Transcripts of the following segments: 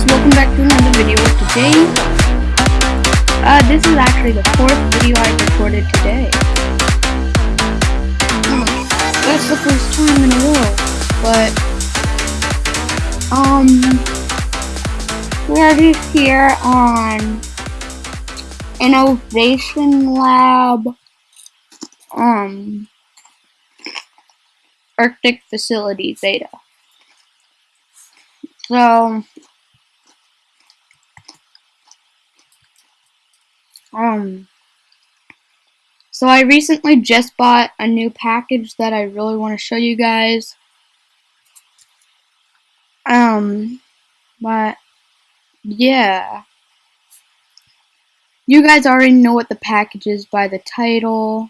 guys, welcome back to another video. Today, uh, this is actually the fourth video I recorded today. That's the first time in a row, but, um, we are just here on Innovation Lab, um, Arctic Facility Beta. So, um, so I recently just bought a new package that I really want to show you guys. Um, but, yeah. You guys already know what the package is by the title.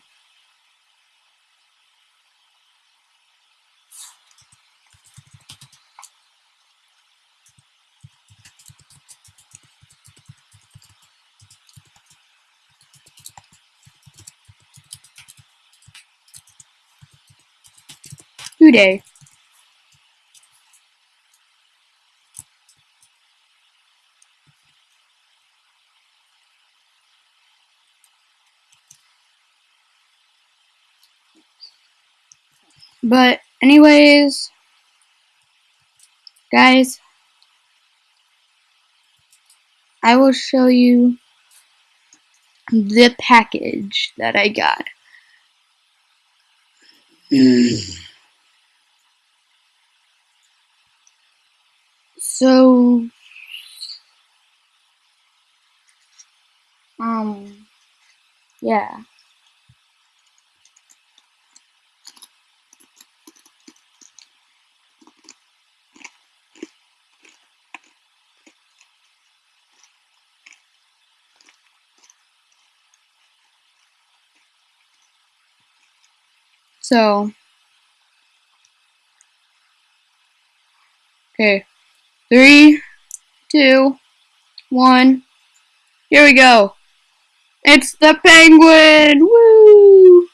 Today. But anyways, guys, I will show you the package that I got. So, um, yeah. So, okay. Three, two, one. Here we go. It's the penguin! Woo!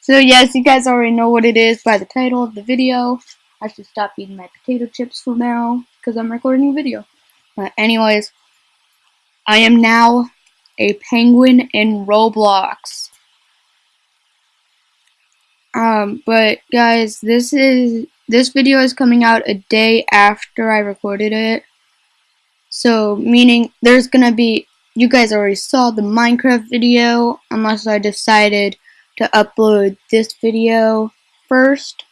So yes, you guys already know what it is by the title of the video. I should stop eating my potato chips for now because I'm recording a video. But anyways, I am now a penguin in Roblox. Um, but guys, this is this video is coming out a day after I recorded it. So, meaning there's gonna be, you guys already saw the Minecraft video, unless I decided to upload this video first.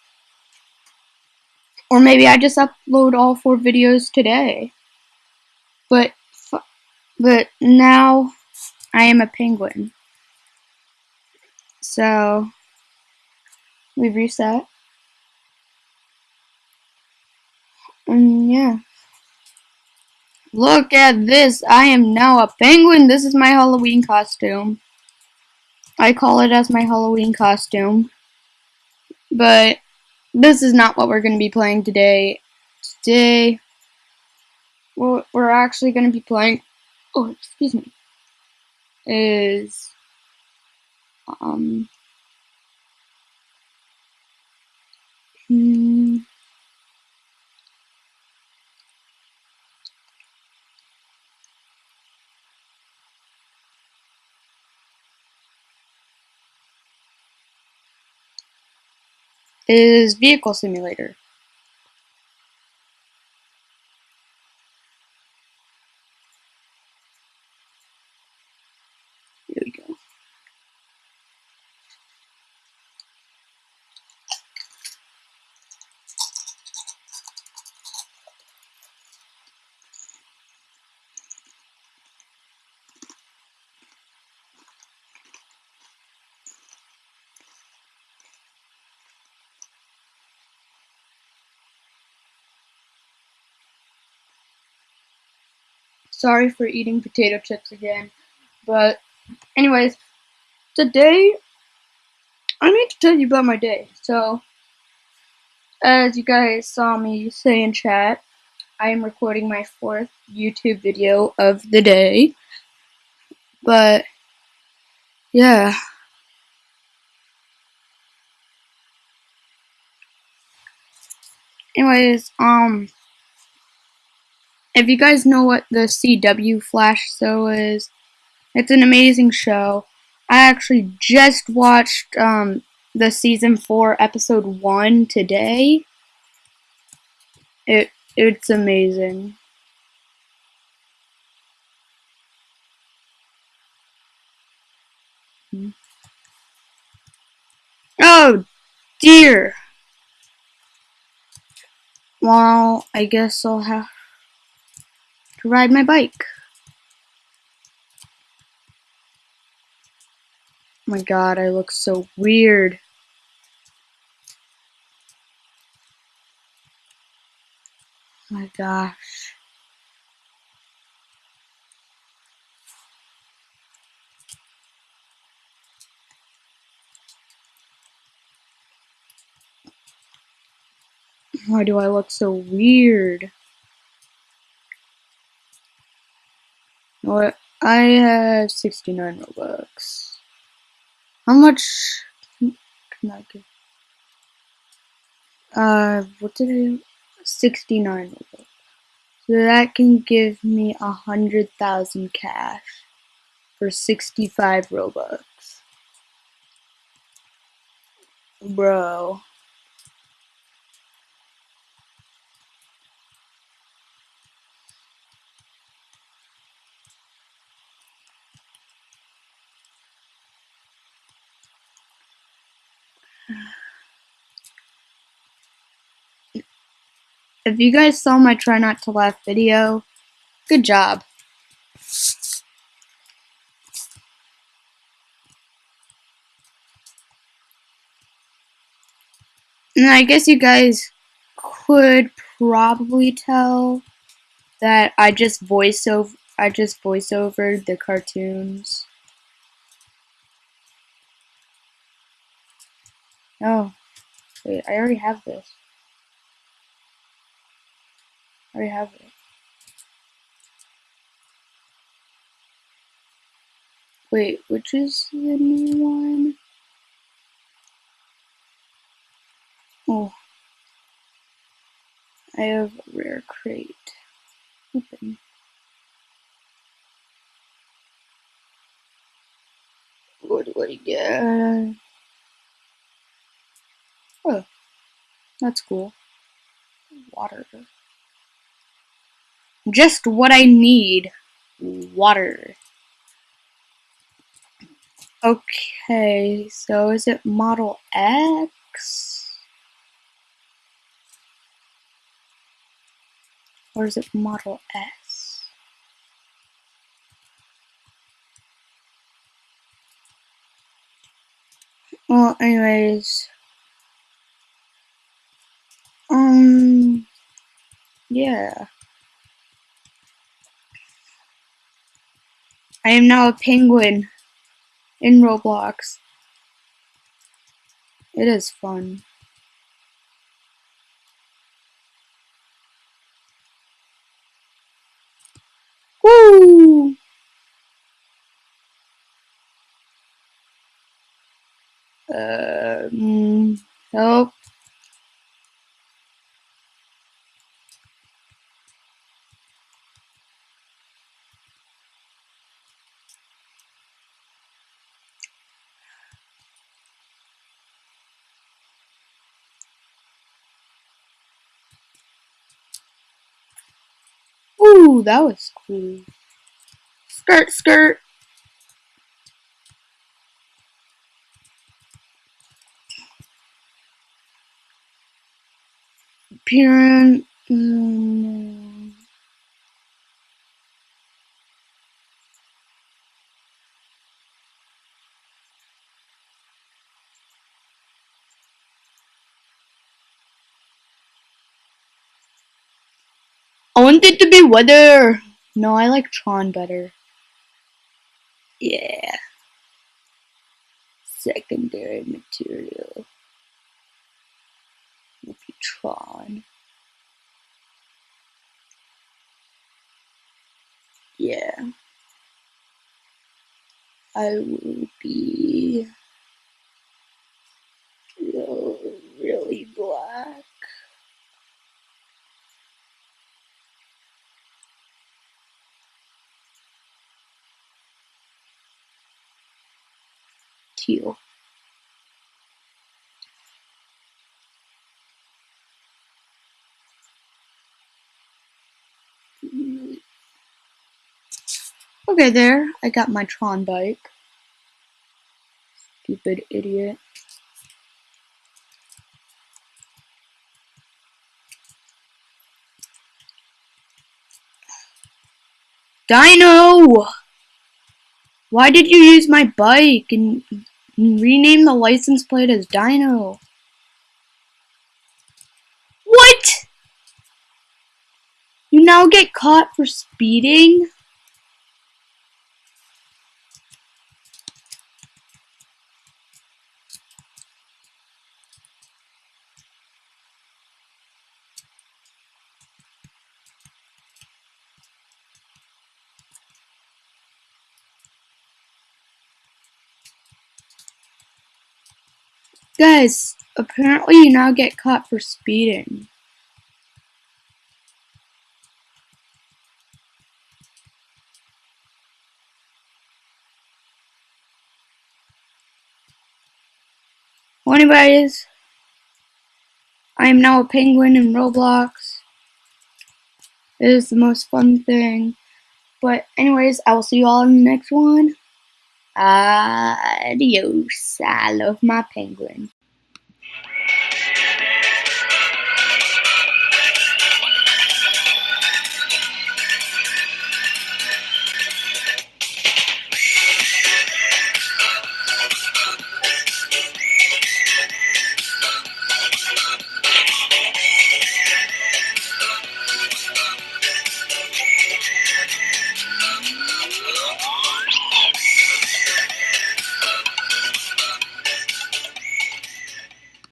Or maybe I just upload all four videos today. But, but now I am a penguin. So, we've reset. And yeah. Look at this. I am now a penguin. This is my Halloween costume. I call it as my Halloween costume. But this is not what we're going to be playing today. Today, what we're actually going to be playing, oh, excuse me, is, um, hmm, is Vehicle Simulator. Here we go. Sorry for eating potato chips again. But, anyways, today, I need to tell you about my day. So, as you guys saw me say in chat, I am recording my fourth YouTube video of the day. But, yeah. Anyways, um, if you guys know what the CW Flash show is, it's an amazing show. I actually just watched um, the season four, episode one today. It it's amazing. Oh dear. Well, I guess I'll have to ride my bike. Oh my god, I look so weird. Oh my gosh. Why do I look so weird? What? I have 69 Robux. How much can I get? Uh, what did I? 69 Robux. So that can give me a hundred thousand cash for 65 Robux. Bro. If you guys saw my try not to laugh video, good job. And I guess you guys could probably tell that I just voice over I just voice over the cartoons. Oh, wait, I already have this. I have it. Wait, which is the new one? Oh. I have a rare crate. Open. What do I get? Oh, that's cool. Water. Just what I need. Water. Okay, so is it Model X? Or is it Model S? Well, anyways. Um, yeah. I am now a penguin in Roblox. It is fun. Woo! Um, help. Ooh, that was cool. Skirt, skirt. Appearance. Mm, I want it to be weather. No, I like Tron better. Yeah. Secondary material. Maybe Tron. Yeah. I will be really, really black. Okay, there. I got my Tron bike. Stupid idiot. Dino! Why did you use my bike and rename the license plate as Dino? What? You now get caught for speeding? Guys, apparently you now get caught for speeding. Anyways, I am now a penguin in Roblox. It is the most fun thing. But anyways, I will see you all in the next one. Adios. I love my penguin.